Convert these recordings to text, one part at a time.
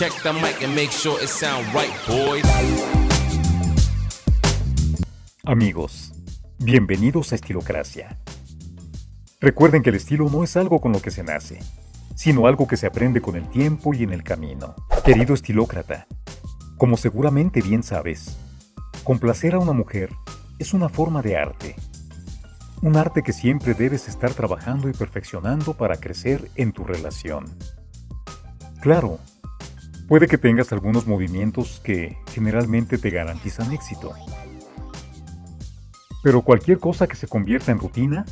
Check the mic and make sure it sound right, boys. Amigos, bienvenidos a Estilocracia. Recuerden que el estilo no es algo con lo que se nace, sino algo que se aprende con el tiempo y en el camino. Querido estilócrata, como seguramente bien sabes, complacer a una mujer es una forma de arte. Un arte que siempre debes estar trabajando y perfeccionando para crecer en tu relación. Claro, puede que tengas algunos movimientos que generalmente te garantizan éxito. Pero cualquier cosa que se convierta en rutina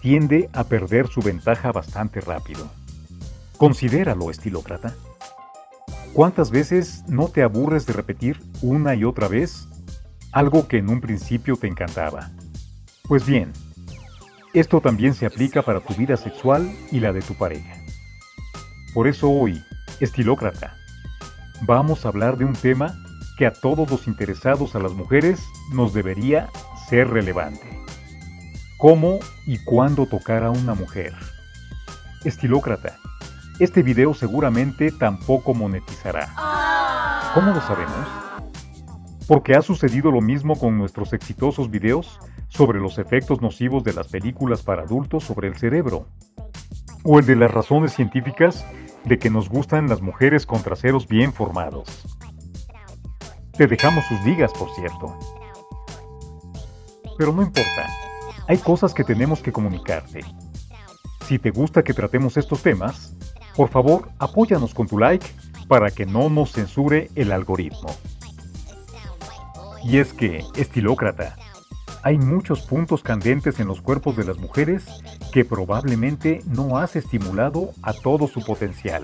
tiende a perder su ventaja bastante rápido. Considéralo, estilócrata. ¿Cuántas veces no te aburres de repetir una y otra vez algo que en un principio te encantaba? Pues bien, esto también se aplica para tu vida sexual y la de tu pareja. Por eso hoy, estilócrata, vamos a hablar de un tema que a todos los interesados a las mujeres nos debería ser relevante. ¿Cómo y cuándo tocar a una mujer? Estilócrata, este video seguramente tampoco monetizará. ¿Cómo lo sabemos? Porque ha sucedido lo mismo con nuestros exitosos videos sobre los efectos nocivos de las películas para adultos sobre el cerebro, o el de las razones científicas de que nos gustan las mujeres con traseros bien formados. Te dejamos sus ligas, por cierto. Pero no importa, hay cosas que tenemos que comunicarte. Si te gusta que tratemos estos temas, por favor apóyanos con tu like para que no nos censure el algoritmo. Y es que, estilócrata, hay muchos puntos candentes en los cuerpos de las mujeres que probablemente no has estimulado a todo su potencial.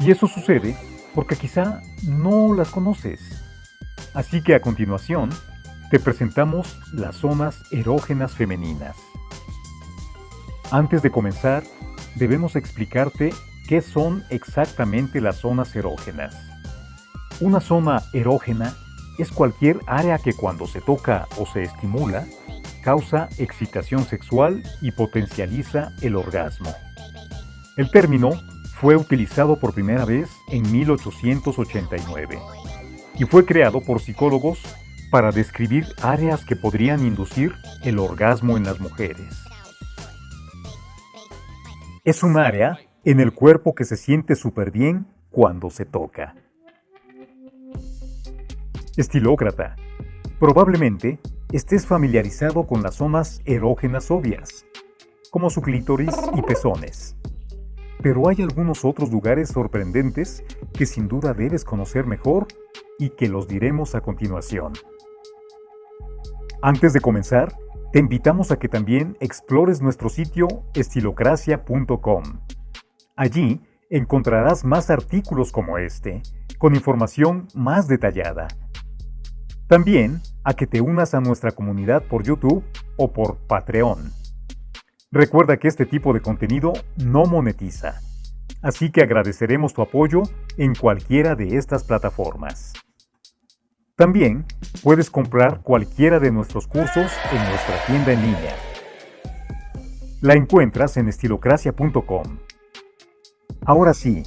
Y eso sucede porque quizá no las conoces. Así que a continuación, te presentamos las zonas erógenas femeninas. Antes de comenzar, debemos explicarte qué son exactamente las zonas erógenas. Una zona erógena es cualquier área que cuando se toca o se estimula, causa excitación sexual y potencializa el orgasmo. El término fue utilizado por primera vez en 1889 y fue creado por psicólogos para describir áreas que podrían inducir el orgasmo en las mujeres. Es un área en el cuerpo que se siente súper bien cuando se toca. Estilócrata. Probablemente estés familiarizado con las zonas erógenas obvias, como su clítoris y pezones. Pero hay algunos otros lugares sorprendentes que sin duda debes conocer mejor y que los diremos a continuación. Antes de comenzar, te invitamos a que también explores nuestro sitio estilocracia.com. Allí encontrarás más artículos como este, con información más detallada también a que te unas a nuestra comunidad por YouTube o por Patreon. Recuerda que este tipo de contenido no monetiza, así que agradeceremos tu apoyo en cualquiera de estas plataformas. También puedes comprar cualquiera de nuestros cursos en nuestra tienda en línea. La encuentras en estilocracia.com. Ahora sí,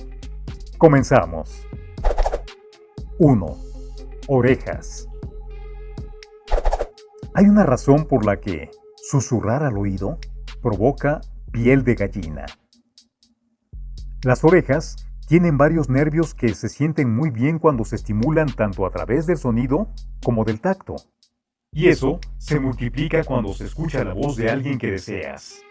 comenzamos. 1. Orejas. Hay una razón por la que susurrar al oído provoca piel de gallina. Las orejas tienen varios nervios que se sienten muy bien cuando se estimulan tanto a través del sonido como del tacto. Y eso se multiplica cuando se escucha la voz de alguien que deseas.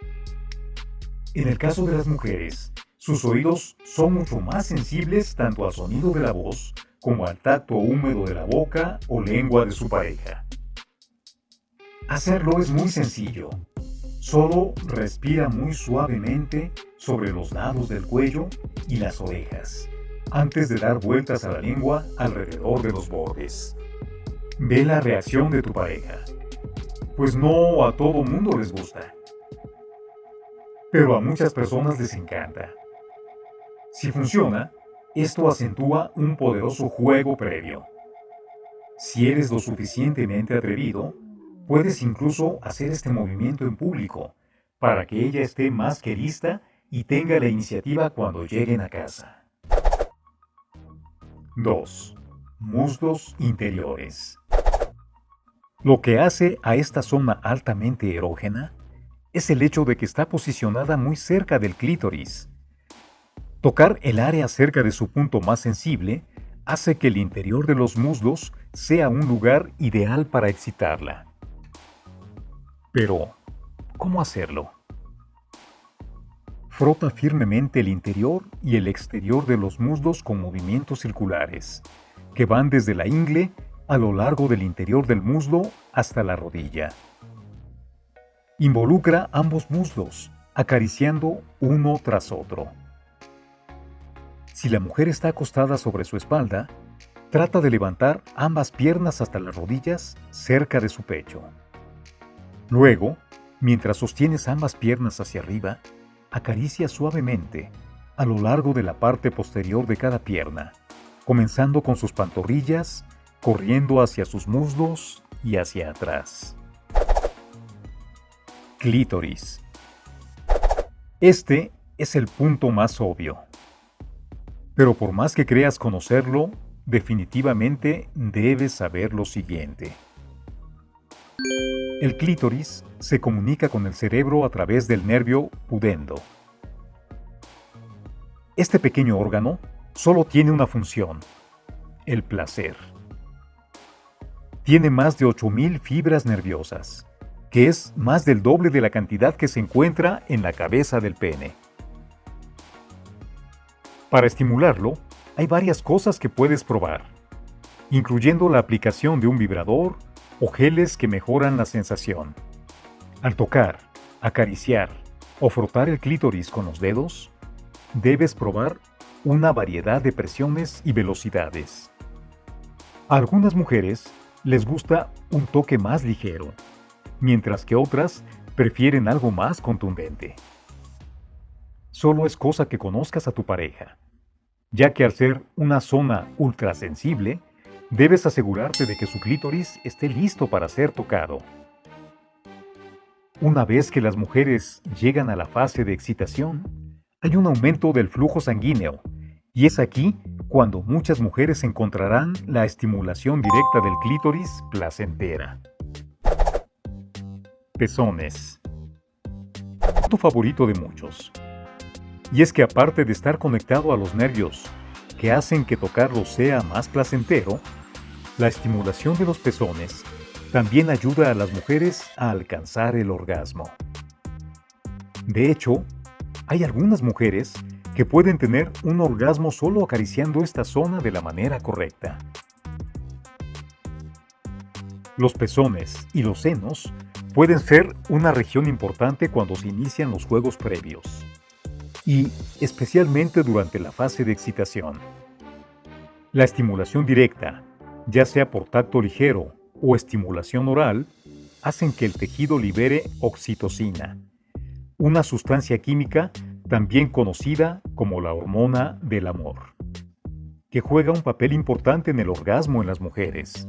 En el caso de las mujeres, sus oídos son mucho más sensibles tanto al sonido de la voz como al tacto húmedo de la boca o lengua de su pareja. Hacerlo es muy sencillo. Solo respira muy suavemente sobre los lados del cuello y las orejas, antes de dar vueltas a la lengua alrededor de los bordes. Ve la reacción de tu pareja, pues no a todo mundo les gusta. Pero a muchas personas les encanta. Si funciona, esto acentúa un poderoso juego previo. Si eres lo suficientemente atrevido, Puedes incluso hacer este movimiento en público para que ella esté más que lista y tenga la iniciativa cuando lleguen a casa. 2. Muslos interiores. Lo que hace a esta zona altamente erógena es el hecho de que está posicionada muy cerca del clítoris. Tocar el área cerca de su punto más sensible hace que el interior de los muslos sea un lugar ideal para excitarla. Pero, ¿cómo hacerlo? Frota firmemente el interior y el exterior de los muslos con movimientos circulares, que van desde la ingle a lo largo del interior del muslo hasta la rodilla. Involucra ambos muslos, acariciando uno tras otro. Si la mujer está acostada sobre su espalda, trata de levantar ambas piernas hasta las rodillas cerca de su pecho. Luego, mientras sostienes ambas piernas hacia arriba, acaricia suavemente a lo largo de la parte posterior de cada pierna, comenzando con sus pantorrillas, corriendo hacia sus muslos y hacia atrás. Clítoris. Este es el punto más obvio. Pero por más que creas conocerlo, definitivamente debes saber lo siguiente. El clítoris se comunica con el cerebro a través del nervio pudendo. Este pequeño órgano solo tiene una función, el placer. Tiene más de 8.000 fibras nerviosas que es más del doble de la cantidad que se encuentra en la cabeza del pene. Para estimularlo, hay varias cosas que puedes probar, incluyendo la aplicación de un vibrador o geles que mejoran la sensación. Al tocar, acariciar o frotar el clítoris con los dedos, debes probar una variedad de presiones y velocidades. A algunas mujeres les gusta un toque más ligero, mientras que otras prefieren algo más contundente. Solo es cosa que conozcas a tu pareja, ya que al ser una zona ultrasensible, debes asegurarte de que su clítoris esté listo para ser tocado. Una vez que las mujeres llegan a la fase de excitación, hay un aumento del flujo sanguíneo, y es aquí cuando muchas mujeres encontrarán la estimulación directa del clítoris placentera. Pezones. Tu favorito de muchos. Y es que aparte de estar conectado a los nervios que hacen que tocarlo sea más placentero, la estimulación de los pezones también ayuda a las mujeres a alcanzar el orgasmo. De hecho, hay algunas mujeres que pueden tener un orgasmo solo acariciando esta zona de la manera correcta. Los pezones y los senos pueden ser una región importante cuando se inician los juegos previos y especialmente durante la fase de excitación. La estimulación directa, ya sea por tacto ligero o estimulación oral, hacen que el tejido libere oxitocina, una sustancia química también conocida como la hormona del amor, que juega un papel importante en el orgasmo en las mujeres.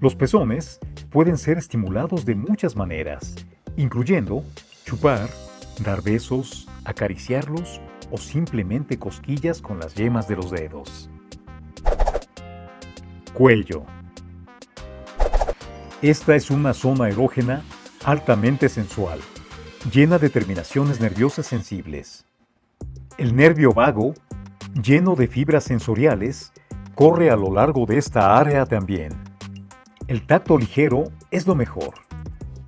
Los pezones pueden ser estimulados de muchas maneras, incluyendo chupar, dar besos, acariciarlos o simplemente cosquillas con las yemas de los dedos. Cuello. Esta es una zona erógena altamente sensual, llena de terminaciones nerviosas sensibles. El nervio vago, lleno de fibras sensoriales, corre a lo largo de esta área también. El tacto ligero es lo mejor,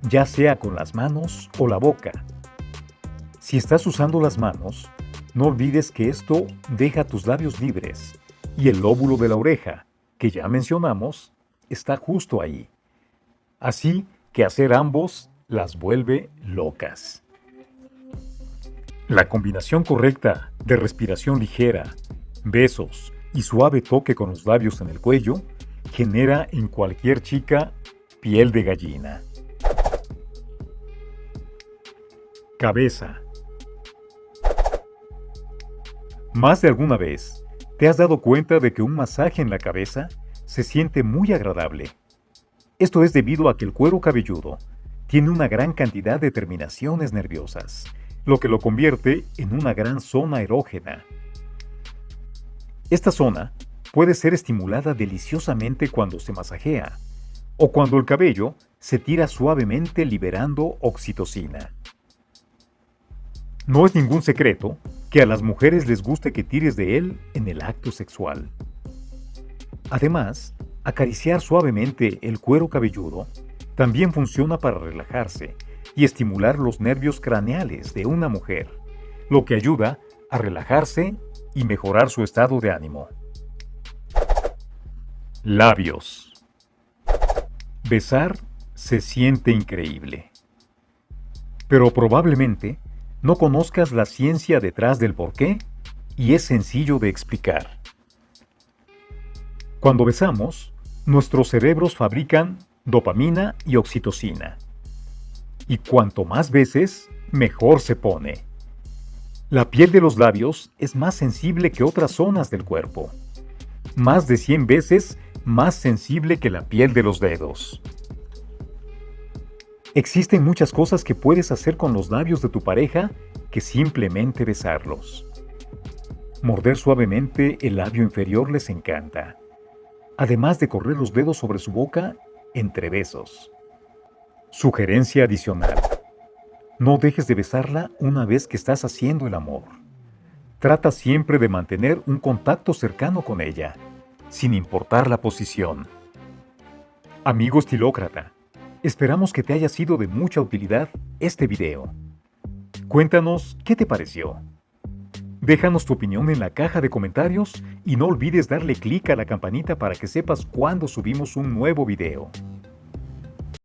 ya sea con las manos o la boca. Si estás usando las manos, no olvides que esto deja tus labios libres y el lóbulo de la oreja, que ya mencionamos, está justo ahí. Así que hacer ambos las vuelve locas. La combinación correcta de respiración ligera, besos y suave toque con los labios en el cuello genera en cualquier chica piel de gallina. Cabeza. Más de alguna vez, ¿te has dado cuenta de que un masaje en la cabeza se siente muy agradable? Esto es debido a que el cuero cabelludo tiene una gran cantidad de terminaciones nerviosas, lo que lo convierte en una gran zona erógena. Esta zona puede ser estimulada deliciosamente cuando se masajea o cuando el cabello se tira suavemente liberando oxitocina. No es ningún secreto que a las mujeres les guste que tires de él en el acto sexual. Además, acariciar suavemente el cuero cabelludo también funciona para relajarse y estimular los nervios craneales de una mujer, lo que ayuda a relajarse y mejorar su estado de ánimo. Labios. Besar se siente increíble. Pero probablemente no conozcas la ciencia detrás del porqué y es sencillo de explicar. Cuando besamos, nuestros cerebros fabrican dopamina y oxitocina. Y cuanto más veces, mejor se pone. La piel de los labios es más sensible que otras zonas del cuerpo. Más de 100 veces más sensible que la piel de los dedos. Existen muchas cosas que puedes hacer con los labios de tu pareja que simplemente besarlos. Morder suavemente el labio inferior les encanta, además de correr los dedos sobre su boca entre besos. Sugerencia adicional. No dejes de besarla una vez que estás haciendo el amor. Trata siempre de mantener un contacto cercano con ella, sin importar la posición. Amigo estilócrata, esperamos que te haya sido de mucha utilidad este video. Cuéntanos qué te pareció. Déjanos tu opinión en la caja de comentarios y no olvides darle clic a la campanita para que sepas cuando subimos un nuevo video.